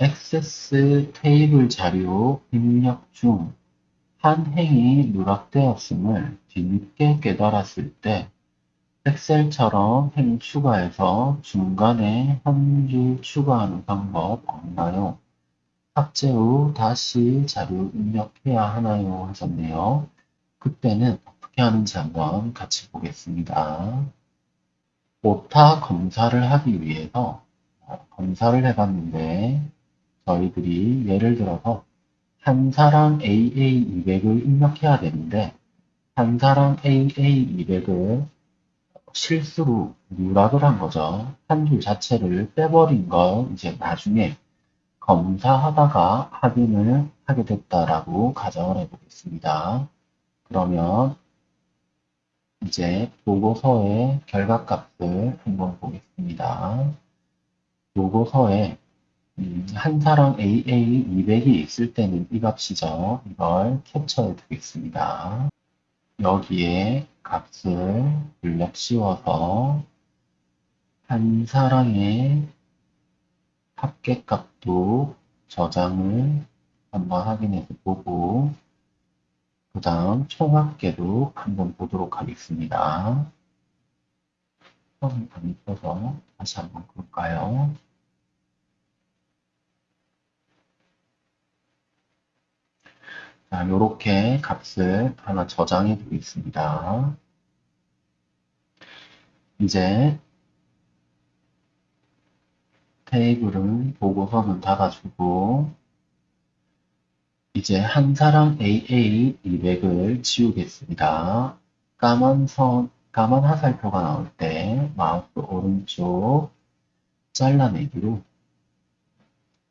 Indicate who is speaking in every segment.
Speaker 1: 액세스 테이블 자료 입력 중 한 행이 누락되었음을 뒤늦게 깨달았을 때 엑셀처럼 행 추가해서 중간에 한 줄 추가하는 방법 없나요? 삭제 후 다시 자료 입력해야 하나요? 하셨네요. 그때는 어떻게 하는지 한번 같이 보겠습니다. 오타 검사를 하기 위해서 어, 검사를 해봤는데 저희들이 예를 들어서 한사랑 AA200을 입력해야 되는데 한사랑 AA200을 실수로 누락을 한 거죠. 한 줄 자체를 빼버린 걸 이제 나중에 검사하다가 확인을 하게 됐다라고 가정을 해보겠습니다. 그러면 이제 보고서의 결과값을 한번 보겠습니다. 보고서에 음, 한 사람 AA 200이 있을 때는 이 값이죠. 이걸 캡처해 두겠습니다. 여기에 값을 블럭 씌워서 한 사랑의 합계값도 저장을 한번 확인해서 보고 그 다음 총합계도 한번 보도록 하겠습니다. 처음 안 있어서 다시 한번 볼까요? 자, 이렇게 값을 하나 저장해 두겠습니다. 이제 테이블은 보고서는 닫아주고 이제 한 사람 AA 200을 지우겠습니다. 까만 선, 까만 화살표가 나올 때 마우스 오른쪽 잘라내기로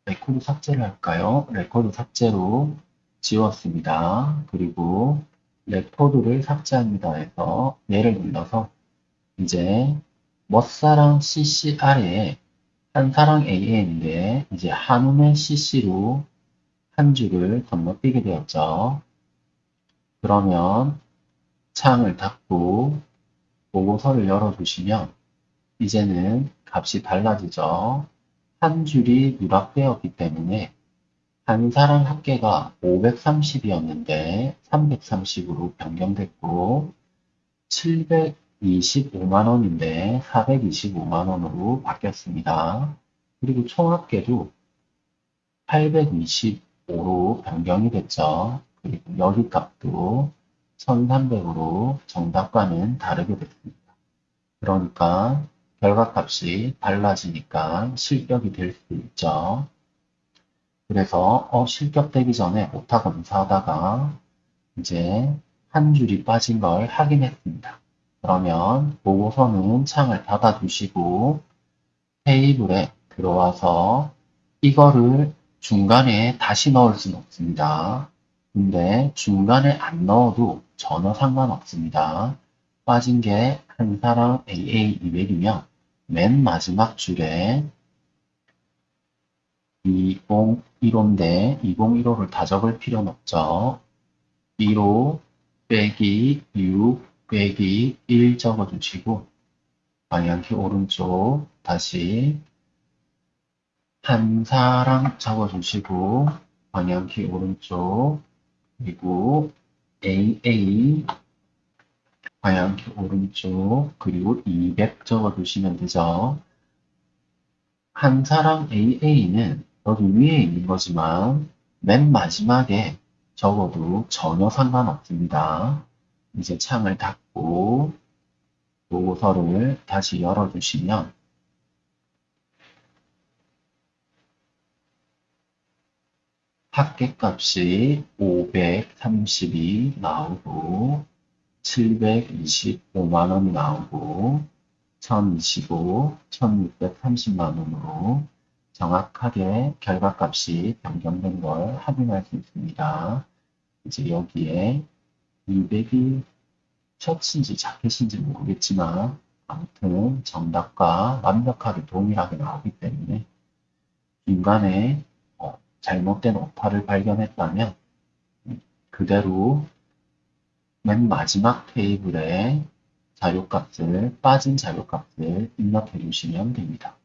Speaker 1: 레코드 삭제를 할까요? 레코드 삭제로 지웠습니다. 그리고 레코드를 삭제합니다 해서 얘를 눌러서 이제 멋사랑 CC 아래에 한사랑 AN인데 이제 한음의 CC로 한 줄을 건너뛰게 되었죠. 그러면 창을 닫고 보고서를 열어주시면 이제는 값이 달라지죠. 한 줄이 누락되었기 때문에 한사랑 합계가 530이었는데 330으로 변경됐고 725만원인데 425만원으로 바뀌었습니다. 그리고 총합계도 825로 변경이 됐죠. 그리고 여기 값도 1300으로 정답과는 다르게 됐습니다. 그러니까 결과값이 달라지니까 실격이 될 수 있죠. 그래서 어, 실격되기 전에 오타 검사하다가 이제 한 줄이 빠진 걸 확인했습니다. 그러면 보고서는 창을 닫아두시고 테이블에 들어와서 이거를 중간에 다시 넣을 수는 없습니다. 근데 중간에 안 넣어도 전혀 상관없습니다. 빠진 게 한 사람 AA200이면 맨 마지막 줄에 2015인데 2015를 다 적을 필요는 없죠. 15 빼기 6 빼기 1 적어주시고 방향키 오른쪽 다시 한 사람 적어주시고 방향키 오른쪽 그리고 AA 방향키 오른쪽 그리고 200 적어주시면 되죠. 한 사람 AA는 여기 위에 있는 거지만 맨 마지막에 적어도 전혀 상관없습니다. 이제 창을 닫고 보고서를 다시 열어주시면 합계값이 530이 나오고 725만원이 나오고 1025, 1630만원으로 정확하게 결과값이 변경된 걸 확인할 수 있습니다. 이제 여기에 200이 셔츠인지 자켓인지 모르겠지만 아무튼 정답과 완벽하게 동일하게 나오기 때문에 중간에 어, 잘못된 오타를 발견했다면 그대로 맨 마지막 테이블에 자료값을 빠진 자료값을 입력해 주시면 됩니다.